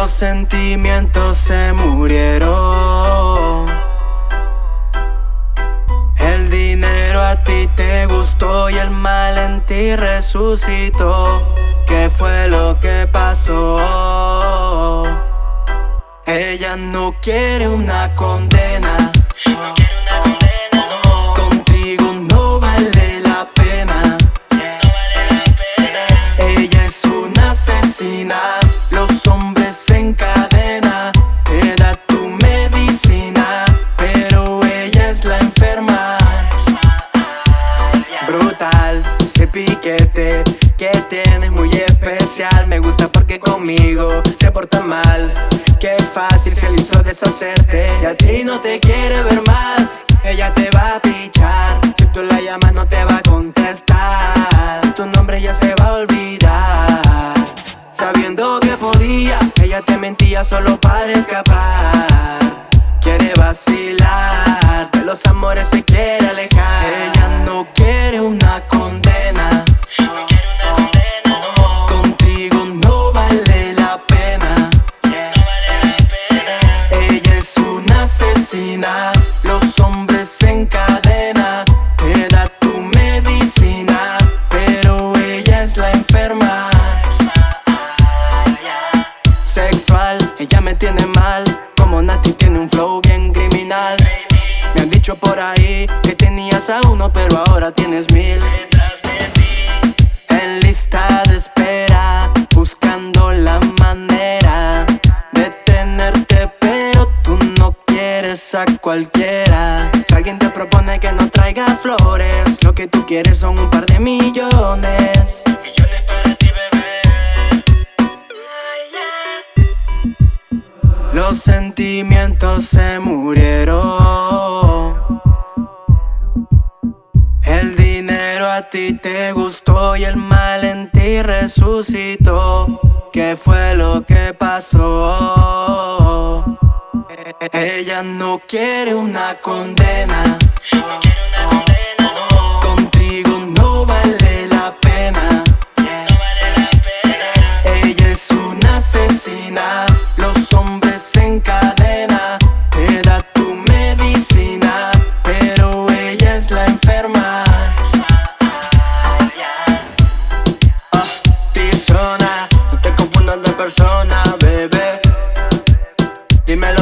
Los sentimientos se murieron. El dinero a ti te gustó y el mal en ti resucitó. ¿Qué fue lo que pasó? Ella no quiere una condena Brutal, ese piquete que tienes muy especial. Me gusta porque conmigo se porta mal. Qué fácil se le hizo deshacerte. Y a ti no te quiere ver más. Ella te va a pichar. Si tú la llamas no te va a contestar. Tu nombre ya se va a olvidar. Sabiendo que podía Ella te mentía solo para escapar. Quiere vacilar. De los amores se quiere ahora tienes mil. En lista de espera Buscando la manera de tenerte Pero tú no quieres a cualquiera. Si alguien te propone que no traiga flores Lo que tú quieres son un par de millones. Millones para ti, bebé. Los sentimientos se murieron a ti te gustó y el mal en ti resucitó ¿Qué fue lo que pasó? E- Ella no quiere una condena persona, bebé. Dímelo